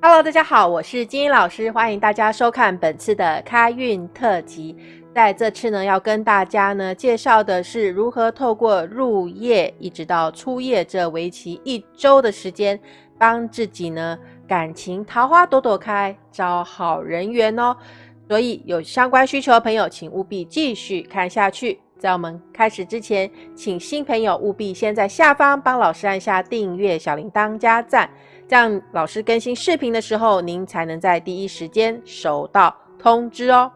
Hello，大家好，我是金英老师，欢迎大家收看本次的开运特辑。在这次呢，要跟大家呢介绍的是如何透过入夜一直到出夜这为期一周的时间，帮自己呢感情桃花朵朵开，招好人缘哦。所以有相关需求的朋友，请务必继续看下去。在我们开始之前，请新朋友务必先在下方帮老师按下订阅、小铃铛加赞。这样老师更新视频的时候，您才能在第一时间收到通知哦。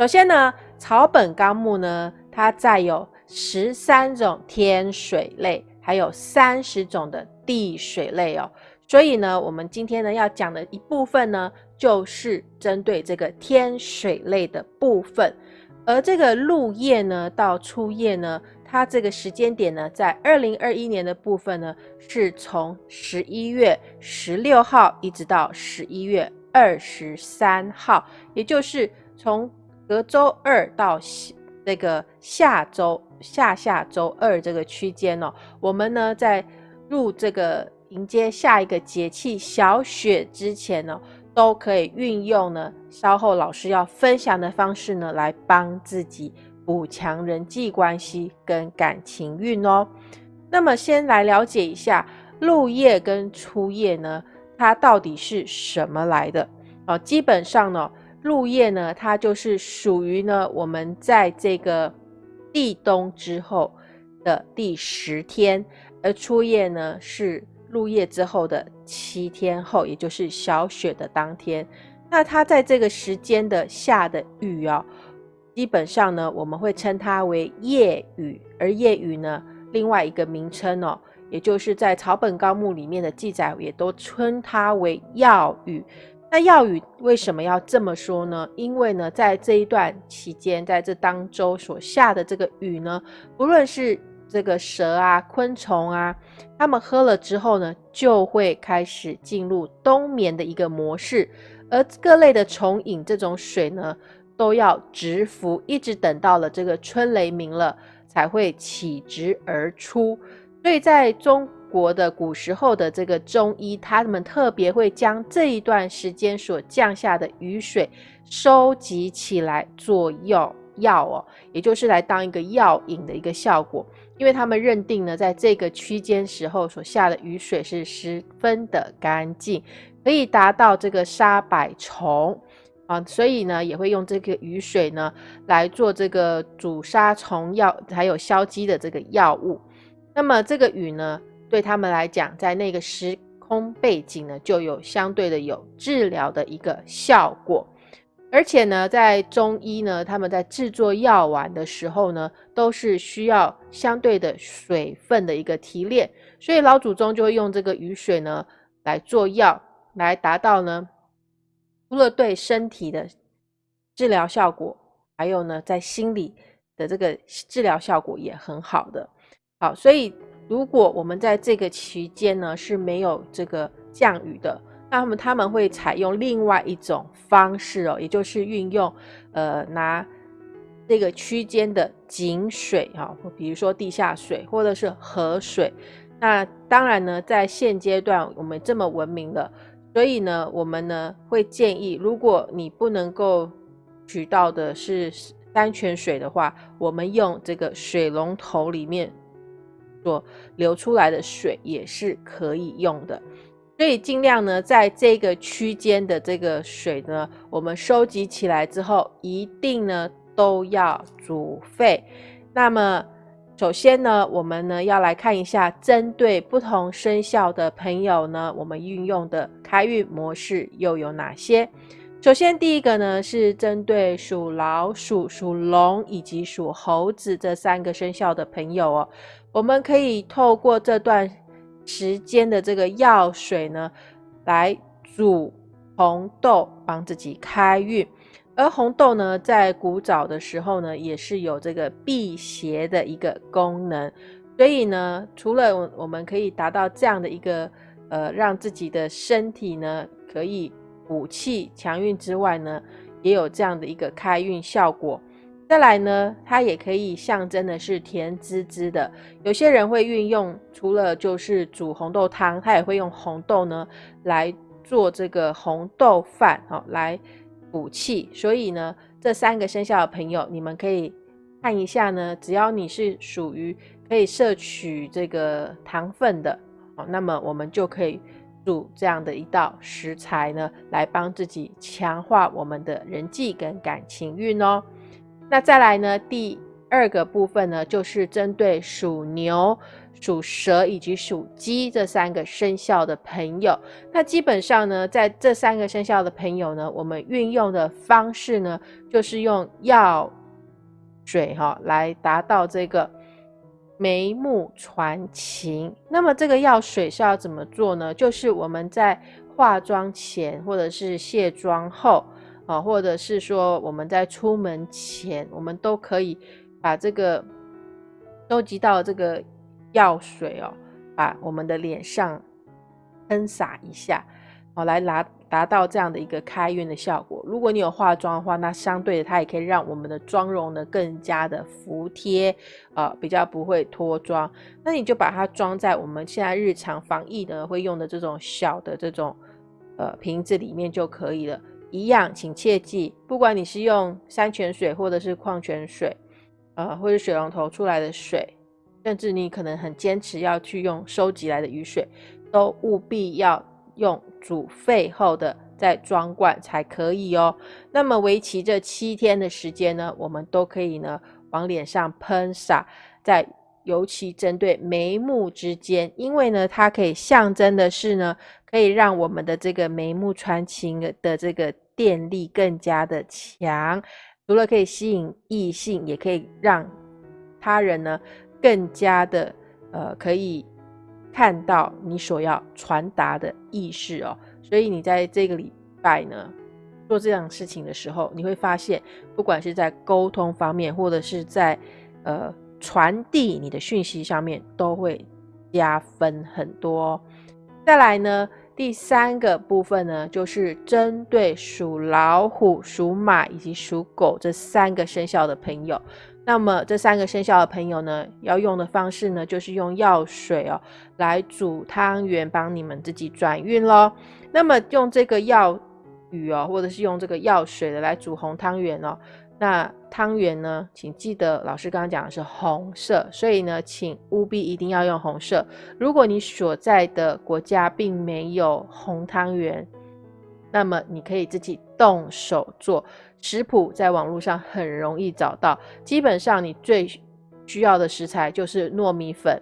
首先呢，草本纲目呢，它载有十三种天水类，还有三十种的地水类哦。所以呢，我们今天呢要讲的一部分呢，就是针对这个天水类的部分。而这个入叶呢到出叶呢。它这个时间点呢，在二零二一年的部分呢，是从十一月十六号一直到十一月二十三号，也就是从隔周二到这个下周下下周二这个区间哦，我们呢在入这个迎接下一个节气小雪之前呢，都可以运用呢稍后老师要分享的方式呢，来帮自己。补强人际关系跟感情运哦。那么先来了解一下入夜跟出夜呢，它到底是什么来的哦？基本上呢，入夜呢，它就是属于呢我们在这个立冬之后的第十天，而出夜呢是入夜之后的七天后，也就是小雪的当天。那它在这个时间的下的雨哦。基本上呢，我们会称它为夜雨，而夜雨呢，另外一个名称哦，也就是在草本纲目里面的记载，也都称它为药雨。那药雨为什么要这么说呢？因为呢，在这一段期间，在这当周所下的这个雨呢，不论是这个蛇啊、昆虫啊，它们喝了之后呢，就会开始进入冬眠的一个模式，而各类的虫饮这种水呢。都要直服，一直等到了这个春雷鸣了，才会起直而出。所以在中国的古时候的这个中医，他们特别会将这一段时间所降下的雨水收集起来做药药哦，也就是来当一个药引的一个效果。因为他们认定呢，在这个区间时候所下的雨水是十分的干净，可以达到这个杀百虫。啊，所以呢，也会用这个雨水呢来做这个主杀虫药，还有消积的这个药物。那么这个雨呢，对他们来讲，在那个时空背景呢，就有相对的有治疗的一个效果。而且呢，在中医呢，他们在制作药丸的时候呢，都是需要相对的水分的一个提炼，所以老祖宗就会用这个雨水呢来做药，来达到呢。除了对身体的治疗效果，还有呢，在心理的这个治疗效果也很好的。好，所以如果我们在这个期间呢是没有这个降雨的，那么他们会采用另外一种方式哦，也就是运用呃拿这个区间的井水啊，比如说地下水或者是河水。那当然呢，在现阶段我们这么文明了。所以呢，我们呢会建议，如果你不能够取到的是山泉水的话，我们用这个水龙头里面所流出来的水也是可以用的。所以尽量呢，在这个区间的这个水呢，我们收集起来之后，一定呢都要煮沸。那么。首先呢，我们呢要来看一下，针对不同生肖的朋友呢，我们运用的开运模式又有哪些？首先第一个呢是针对属老鼠、属龙以及属猴子这三个生肖的朋友哦，我们可以透过这段时间的这个药水呢，来煮红豆，帮自己开运。而红豆呢，在古早的时候呢，也是有这个辟邪的一个功能。所以呢，除了我们可以达到这样的一个呃，让自己的身体呢可以补气强运之外呢，也有这样的一个开运效果。再来呢，它也可以象征的是甜滋滋的。有些人会运用，除了就是煮红豆汤，他也会用红豆呢来做这个红豆饭哦，来补气。所以呢，这三个生肖的朋友，你们可以看一下呢，只要你是属于可以摄取这个糖分的哦，那么我们就可以煮这样的一道食材呢，来帮自己强化我们的人际跟感情运哦。那再来呢，第二个部分呢，就是针对属牛、属蛇以及属鸡这三个生肖的朋友。那基本上呢，在这三个生肖的朋友呢，我们运用的方式呢，就是用药水哈来达到这个眉目传情。那么这个药水是要怎么做呢？就是我们在化妆前或者是卸妆后啊，或者是说我们在出门前，我们都可以。把这个收集到这个药水哦，把我们的脸上喷洒一下，哦，来达达到这样的一个开运的效果。如果你有化妆的话，那相对的它也可以让我们的妆容呢更加的服帖，啊，比较不会脱妆。那你就把它装在我们现在日常防疫呢会用的这种小的这种呃瓶子里面就可以了。一样，请切记，不管你是用山泉水或者是矿泉水。呃，或者水龙头出来的水，甚至你可能很坚持要去用收集来的雨水，都务必要用煮沸后的再装罐才可以哦。那么为期这七天的时间呢，我们都可以呢往脸上喷洒，在尤其针对眉目之间，因为呢它可以象征的是呢，可以让我们的这个眉目传情的这个电力更加的强。除了可以吸引异性，也可以让他人呢更加的呃可以看到你所要传达的意识哦。所以你在这个礼拜呢做这样事情的时候，你会发现，不管是在沟通方面，或者是在呃传递你的讯息上面，都会加分很多。再来呢。第三个部分呢，就是针对属老虎、属马以及属狗这三个生肖的朋友。那么这三个生肖的朋友呢，要用的方式呢，就是用药水哦来煮汤圆，帮你们自己转运喽。那么用这个药雨哦，或者是用这个药水的来煮红汤圆哦。那汤圆呢？请记得老师刚刚讲的是红色，所以呢，请务必一定要用红色。如果你所在的国家并没有红汤圆，那么你可以自己动手做。食谱在网络上很容易找到。基本上你最需要的食材就是糯米粉，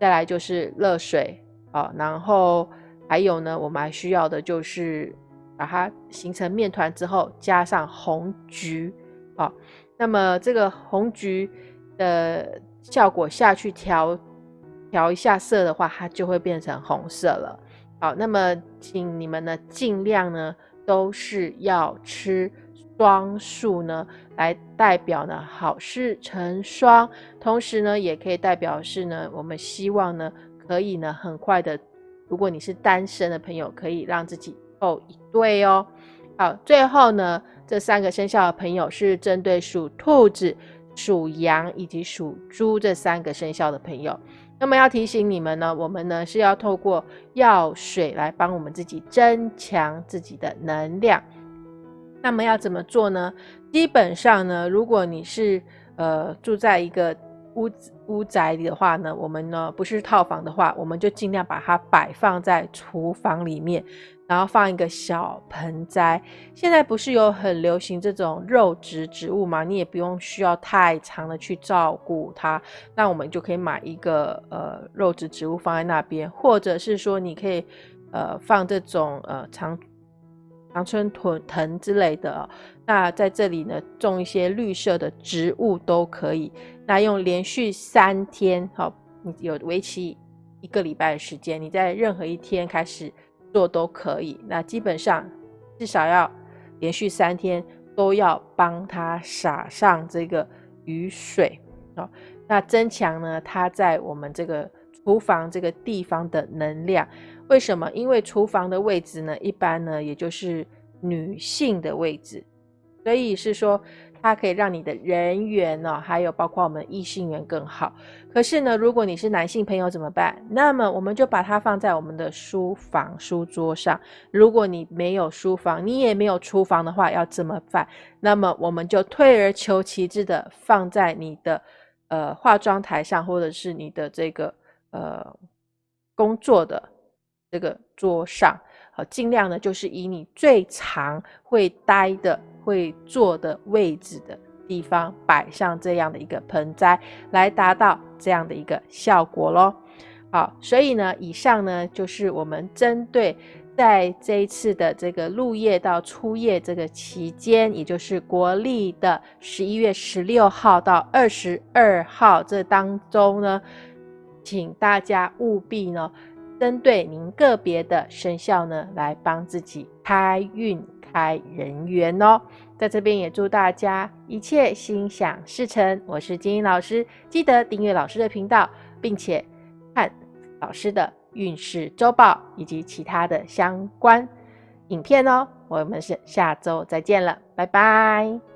再来就是热水啊，然后还有呢，我们还需要的就是把它形成面团之后，加上红橘。好，那么这个红橘的效果下去调调一下色的话，它就会变成红色了。好，那么请你们呢尽量呢都是要吃双数呢，来代表呢好事成双，同时呢也可以代表是呢我们希望呢可以呢很快的，如果你是单身的朋友，可以让自己凑一对哦。好，最后呢。这三个生肖的朋友是针对属兔子、属羊以及属猪这三个生肖的朋友。那么要提醒你们呢，我们呢是要透过药水来帮我们自己增强自己的能量。那么要怎么做呢？基本上呢，如果你是呃住在一个屋子屋宅里的话呢，我们呢不是套房的话，我们就尽量把它摆放在厨房里面。然后放一个小盆栽。现在不是有很流行这种肉植植物吗？你也不用需要太长的去照顾它，那我们就可以买一个呃肉植植物放在那边，或者是说你可以呃放这种呃长长春藤藤之类的。那在这里呢种一些绿色的植物都可以。那用连续三天，好，你有为期一个礼拜的时间，你在任何一天开始。做都可以，那基本上至少要连续三天都要帮他撒上这个雨水哦，那增强呢它在我们这个厨房这个地方的能量。为什么？因为厨房的位置呢，一般呢也就是女性的位置，所以是说它可以让你的人缘呢，还有包括我们异性缘更好。可是呢，如果你是男性朋友怎么办？那么我们就把它放在我们的书房书桌上。如果你没有书房，你也没有厨房的话，要怎么办？那么我们就退而求其次的放在你的呃化妆台上，或者是你的这个呃工作的这个桌上。好，尽量呢就是以你最常会待的。会坐的位置的地方摆上这样的一个盆栽，来达到这样的一个效果咯。好，所以呢，以上呢就是我们针对在这一次的这个入夜到初夜这个期间，也就是国历的十一月十六号到二十二号这当中呢，请大家务必呢，针对您个别的生肖呢，来帮自己开运。开人缘哦，在这边也祝大家一切心想事成。我是金英老师，记得订阅老师的频道，并且看老师的运势周报以及其他的相关影片哦。我们是下周再见了，拜拜。